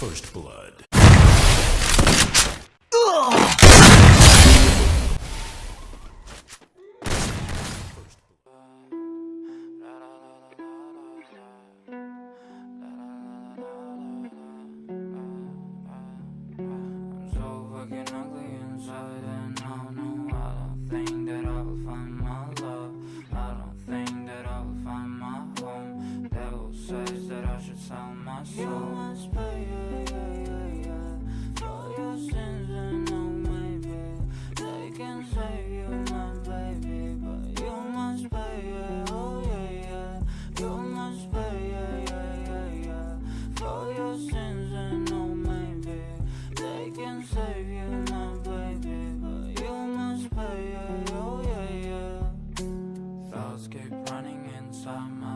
First blood. Sell my soul. You must pay, yeah, yeah, yeah, For your sins and oh maybe They can save you, my baby But you must pay, yeah, oh yeah, yeah. You must pay, yeah, yeah, yeah, yeah. For your sins and oh maybe They can save you, my baby But you must pay, yeah, oh yeah, yeah. Thoughts keep running inside my